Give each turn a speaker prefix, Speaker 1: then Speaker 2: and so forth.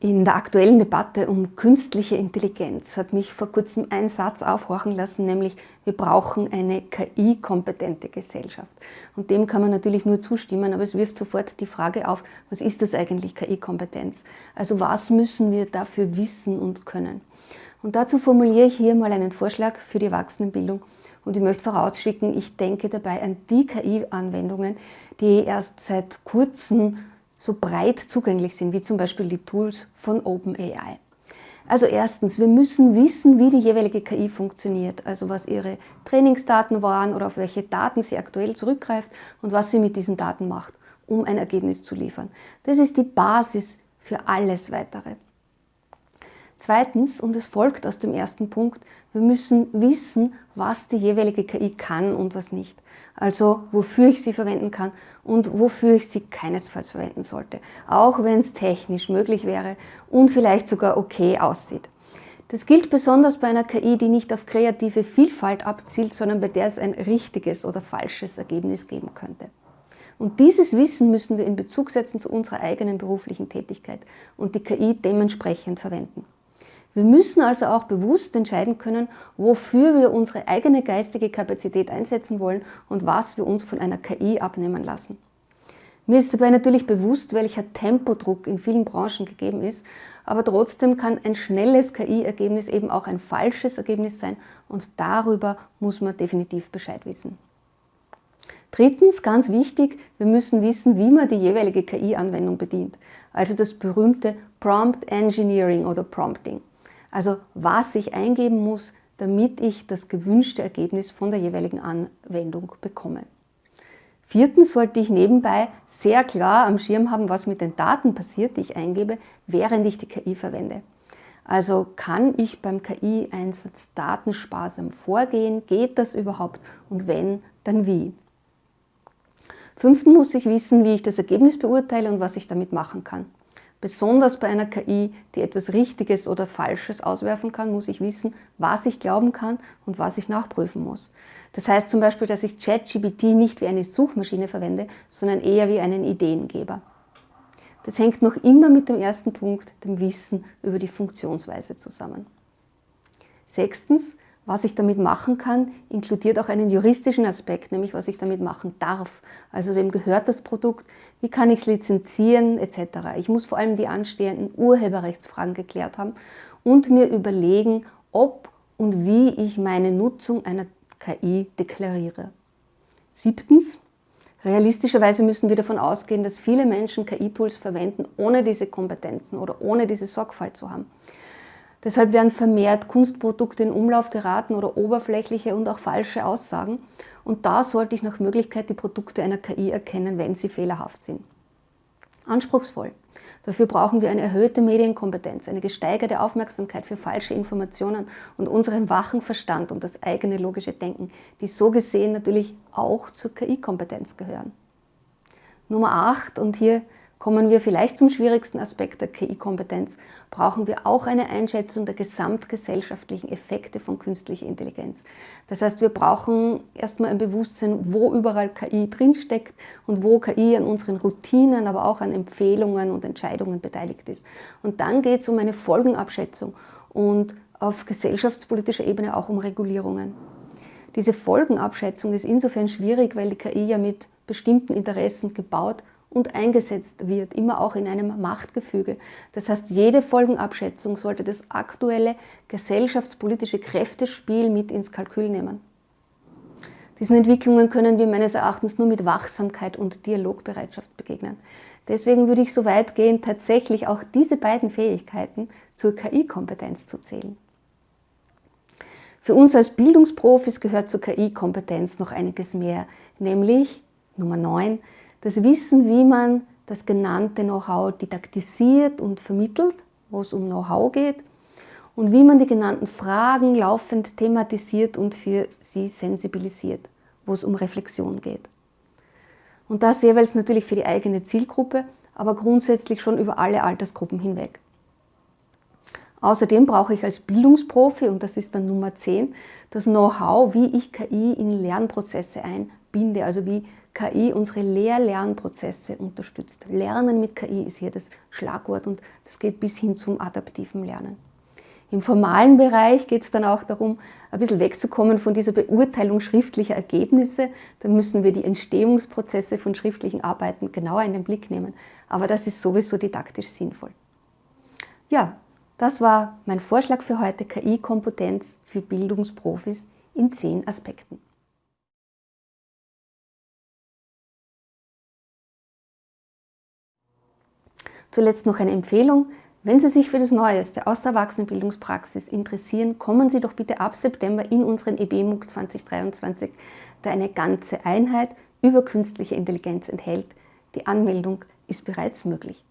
Speaker 1: In der aktuellen Debatte um künstliche Intelligenz hat mich vor kurzem ein Satz aufhorchen lassen, nämlich wir brauchen eine KI-kompetente Gesellschaft. Und dem kann man natürlich nur zustimmen, aber es wirft sofort die Frage auf, was ist das eigentlich KI-Kompetenz? Also was müssen wir dafür wissen und können? Und dazu formuliere ich hier mal einen Vorschlag für die Erwachsenenbildung und ich möchte vorausschicken, ich denke dabei an die KI-Anwendungen, die erst seit kurzem so breit zugänglich sind, wie zum Beispiel die Tools von OpenAI. Also erstens, wir müssen wissen, wie die jeweilige KI funktioniert, also was ihre Trainingsdaten waren oder auf welche Daten sie aktuell zurückgreift und was sie mit diesen Daten macht, um ein Ergebnis zu liefern. Das ist die Basis für alles Weitere. Zweitens, und es folgt aus dem ersten Punkt, wir müssen wissen, was die jeweilige KI kann und was nicht. Also wofür ich sie verwenden kann und wofür ich sie keinesfalls verwenden sollte. Auch wenn es technisch möglich wäre und vielleicht sogar okay aussieht. Das gilt besonders bei einer KI, die nicht auf kreative Vielfalt abzielt, sondern bei der es ein richtiges oder falsches Ergebnis geben könnte. Und dieses Wissen müssen wir in Bezug setzen zu unserer eigenen beruflichen Tätigkeit und die KI dementsprechend verwenden. Wir müssen also auch bewusst entscheiden können, wofür wir unsere eigene geistige Kapazität einsetzen wollen und was wir uns von einer KI abnehmen lassen. Mir ist dabei natürlich bewusst, welcher Tempodruck in vielen Branchen gegeben ist, aber trotzdem kann ein schnelles KI-Ergebnis eben auch ein falsches Ergebnis sein und darüber muss man definitiv Bescheid wissen. Drittens, ganz wichtig, wir müssen wissen, wie man die jeweilige KI-Anwendung bedient, also das berühmte Prompt Engineering oder Prompting. Also was ich eingeben muss, damit ich das gewünschte Ergebnis von der jeweiligen Anwendung bekomme. Viertens sollte ich nebenbei sehr klar am Schirm haben, was mit den Daten passiert, die ich eingebe, während ich die KI verwende. Also kann ich beim KI-Einsatz datensparsam vorgehen? Geht das überhaupt? Und wenn, dann wie? Fünftens muss ich wissen, wie ich das Ergebnis beurteile und was ich damit machen kann. Besonders bei einer KI, die etwas Richtiges oder Falsches auswerfen kann, muss ich wissen, was ich glauben kann und was ich nachprüfen muss. Das heißt zum Beispiel, dass ich ChatGPT nicht wie eine Suchmaschine verwende, sondern eher wie einen Ideengeber. Das hängt noch immer mit dem ersten Punkt, dem Wissen über die Funktionsweise zusammen. Sechstens, was ich damit machen kann, inkludiert auch einen juristischen Aspekt, nämlich was ich damit machen darf. Also wem gehört das Produkt, wie kann ich es lizenzieren etc. Ich muss vor allem die anstehenden Urheberrechtsfragen geklärt haben und mir überlegen, ob und wie ich meine Nutzung einer KI deklariere. Siebtens, realistischerweise müssen wir davon ausgehen, dass viele Menschen KI-Tools verwenden, ohne diese Kompetenzen oder ohne diese Sorgfalt zu haben. Deshalb werden vermehrt Kunstprodukte in Umlauf geraten oder oberflächliche und auch falsche Aussagen. Und da sollte ich nach Möglichkeit die Produkte einer KI erkennen, wenn sie fehlerhaft sind. Anspruchsvoll. Dafür brauchen wir eine erhöhte Medienkompetenz, eine gesteigerte Aufmerksamkeit für falsche Informationen und unseren wachen Verstand und das eigene logische Denken, die so gesehen natürlich auch zur KI-Kompetenz gehören. Nummer 8, und hier Kommen wir vielleicht zum schwierigsten Aspekt der KI-Kompetenz, brauchen wir auch eine Einschätzung der gesamtgesellschaftlichen Effekte von künstlicher Intelligenz. Das heißt, wir brauchen erstmal ein Bewusstsein, wo überall KI drinsteckt und wo KI an unseren Routinen, aber auch an Empfehlungen und Entscheidungen beteiligt ist. Und dann geht es um eine Folgenabschätzung und auf gesellschaftspolitischer Ebene auch um Regulierungen. Diese Folgenabschätzung ist insofern schwierig, weil die KI ja mit bestimmten Interessen gebaut und eingesetzt wird, immer auch in einem Machtgefüge. Das heißt, jede Folgenabschätzung sollte das aktuelle gesellschaftspolitische Kräftespiel mit ins Kalkül nehmen. Diesen Entwicklungen können wir meines Erachtens nur mit Wachsamkeit und Dialogbereitschaft begegnen. Deswegen würde ich so weit gehen, tatsächlich auch diese beiden Fähigkeiten zur KI-Kompetenz zu zählen. Für uns als Bildungsprofis gehört zur KI-Kompetenz noch einiges mehr, nämlich Nummer 9, das Wissen, wie man das genannte Know-how didaktisiert und vermittelt, wo es um Know-how geht, und wie man die genannten Fragen laufend thematisiert und für sie sensibilisiert, wo es um Reflexion geht. Und das jeweils natürlich für die eigene Zielgruppe, aber grundsätzlich schon über alle Altersgruppen hinweg. Außerdem brauche ich als Bildungsprofi, und das ist dann Nummer 10, das Know-how, wie ich KI in Lernprozesse einbinde verbinde, also wie KI unsere Lehr-Lernprozesse unterstützt. Lernen mit KI ist hier das Schlagwort und das geht bis hin zum adaptiven Lernen. Im formalen Bereich geht es dann auch darum, ein bisschen wegzukommen von dieser Beurteilung schriftlicher Ergebnisse. Da müssen wir die Entstehungsprozesse von schriftlichen Arbeiten genauer in den Blick nehmen. Aber das ist sowieso didaktisch sinnvoll. Ja, das war mein Vorschlag für heute, KI-Kompetenz für Bildungsprofis in zehn Aspekten. Zuletzt noch eine Empfehlung. Wenn Sie sich für das Neueste aus der Erwachsenenbildungspraxis interessieren, kommen Sie doch bitte ab September in unseren EBMUG 2023, der eine ganze Einheit über künstliche Intelligenz enthält. Die Anmeldung ist bereits möglich.